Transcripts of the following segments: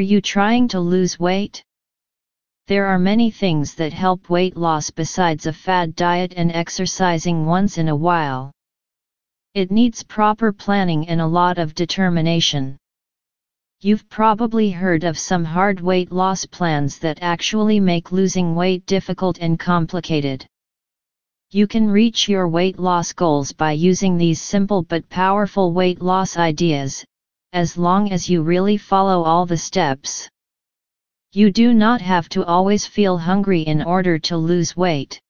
Are you trying to lose weight? There are many things that help weight loss besides a fad diet and exercising once in a while. It needs proper planning and a lot of determination. You've probably heard of some hard weight loss plans that actually make losing weight difficult and complicated. You can reach your weight loss goals by using these simple but powerful weight loss ideas, as long as you really follow all the steps. You do not have to always feel hungry in order to lose weight.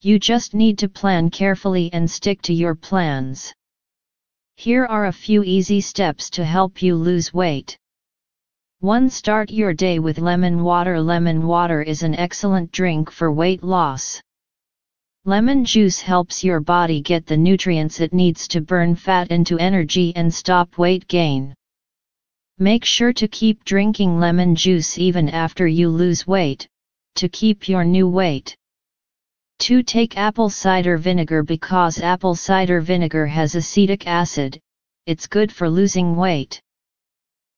You just need to plan carefully and stick to your plans. Here are a few easy steps to help you lose weight. 1. Start your day with lemon water. Lemon water is an excellent drink for weight loss. Lemon juice helps your body get the nutrients it needs to burn fat into energy and stop weight gain. Make sure to keep drinking lemon juice even after you lose weight, to keep your new weight. 2. Take apple cider vinegar because apple cider vinegar has acetic acid, it's good for losing weight.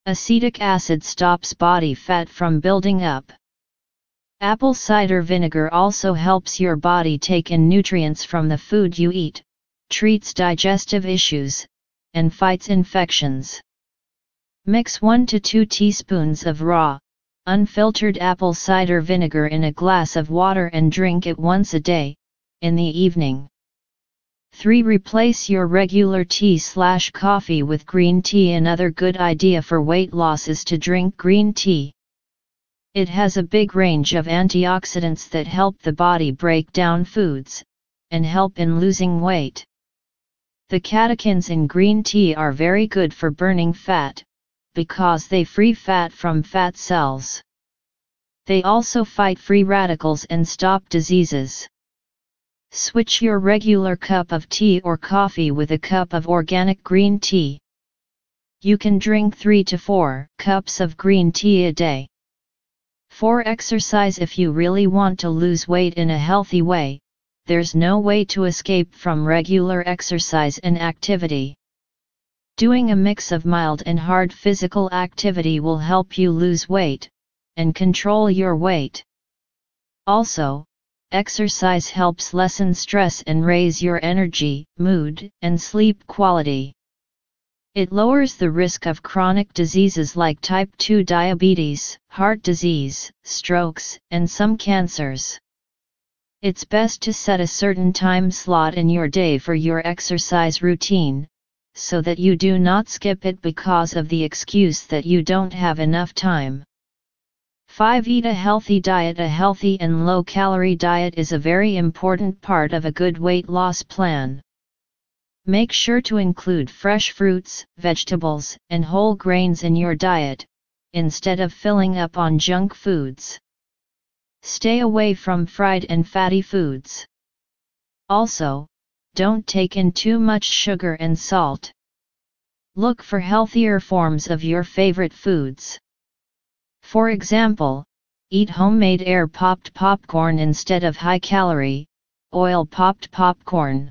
Acetic acid stops body fat from building up. Apple cider vinegar also helps your body take in nutrients from the food you eat, treats digestive issues, and fights infections. Mix 1 to 2 teaspoons of raw, unfiltered apple cider vinegar in a glass of water and drink it once a day, in the evening. 3. Replace your regular tea slash coffee with green tea. Another good idea for weight loss is to drink green tea. It has a big range of antioxidants that help the body break down foods, and help in losing weight. The catechins in green tea are very good for burning fat, because they free fat from fat cells. They also fight free radicals and stop diseases. Switch your regular cup of tea or coffee with a cup of organic green tea. You can drink 3 to 4 cups of green tea a day. 4. Exercise If you really want to lose weight in a healthy way, there's no way to escape from regular exercise and activity. Doing a mix of mild and hard physical activity will help you lose weight and control your weight. Also, exercise helps lessen stress and raise your energy, mood, and sleep quality. It lowers the risk of chronic diseases like type 2 diabetes, heart disease, strokes, and some cancers. It's best to set a certain time slot in your day for your exercise routine, so that you do not skip it because of the excuse that you don't have enough time. 5. Eat a healthy diet A healthy and low-calorie diet is a very important part of a good weight loss plan. Make sure to include fresh fruits, vegetables, and whole grains in your diet, instead of filling up on junk foods. Stay away from fried and fatty foods. Also, don't take in too much sugar and salt. Look for healthier forms of your favorite foods. For example, eat homemade air popped popcorn instead of high calorie, oil popped popcorn.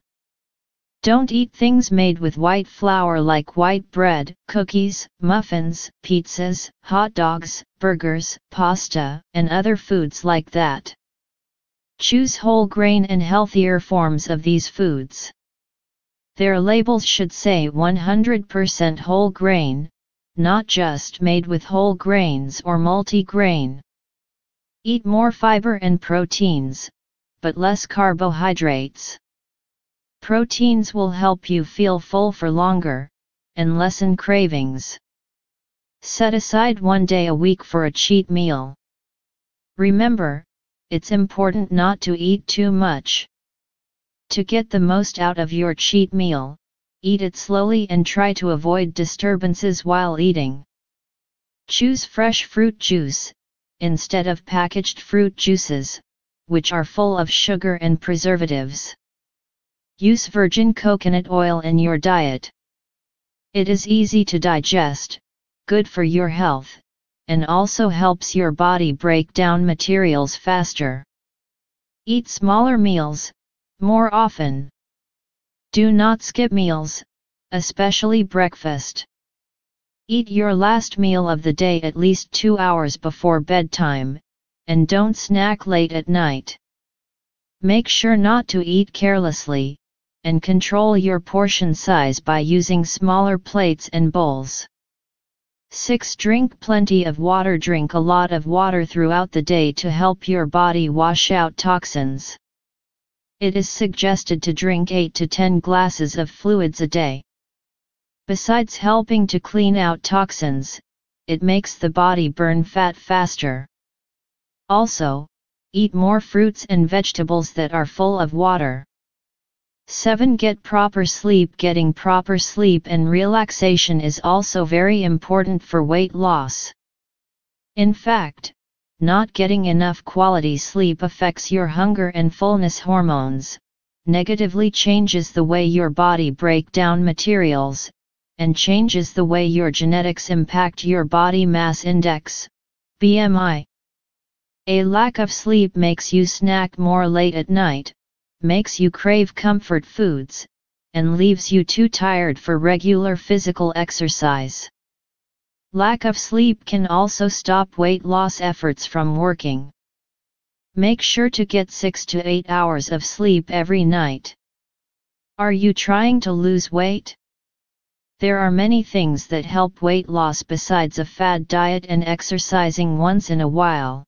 Don't eat things made with white flour like white bread, cookies, muffins, pizzas, hot dogs, burgers, pasta, and other foods like that. Choose whole grain and healthier forms of these foods. Their labels should say 100% whole grain, not just made with whole grains or multi-grain. Eat more fiber and proteins, but less carbohydrates. Proteins will help you feel full for longer, and lessen cravings. Set aside one day a week for a cheat meal. Remember, it's important not to eat too much. To get the most out of your cheat meal, eat it slowly and try to avoid disturbances while eating. Choose fresh fruit juice, instead of packaged fruit juices, which are full of sugar and preservatives. Use virgin coconut oil in your diet. It is easy to digest, good for your health, and also helps your body break down materials faster. Eat smaller meals, more often. Do not skip meals, especially breakfast. Eat your last meal of the day at least two hours before bedtime, and don't snack late at night. Make sure not to eat carelessly, and control your portion size by using smaller plates and bowls. 6. Drink plenty of water Drink a lot of water throughout the day to help your body wash out toxins. It is suggested to drink 8 to 10 glasses of fluids a day. Besides helping to clean out toxins, it makes the body burn fat faster. Also, eat more fruits and vegetables that are full of water. 7. Get proper sleep Getting proper sleep and relaxation is also very important for weight loss. In fact, not getting enough quality sleep affects your hunger and fullness hormones, negatively changes the way your body break down materials, and changes the way your genetics impact your body mass index, BMI. A lack of sleep makes you snack more late at night, makes you crave comfort foods, and leaves you too tired for regular physical exercise. Lack of sleep can also stop weight loss efforts from working. Make sure to get 6 to 8 hours of sleep every night. Are you trying to lose weight? There are many things that help weight loss besides a fad diet and exercising once in a while.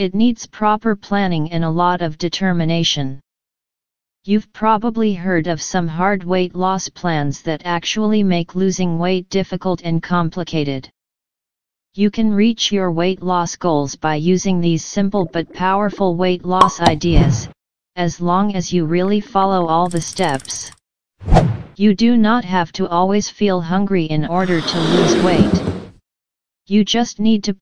It needs proper planning and a lot of determination. You've probably heard of some hard weight loss plans that actually make losing weight difficult and complicated. You can reach your weight loss goals by using these simple but powerful weight loss ideas, as long as you really follow all the steps. You do not have to always feel hungry in order to lose weight. You just need to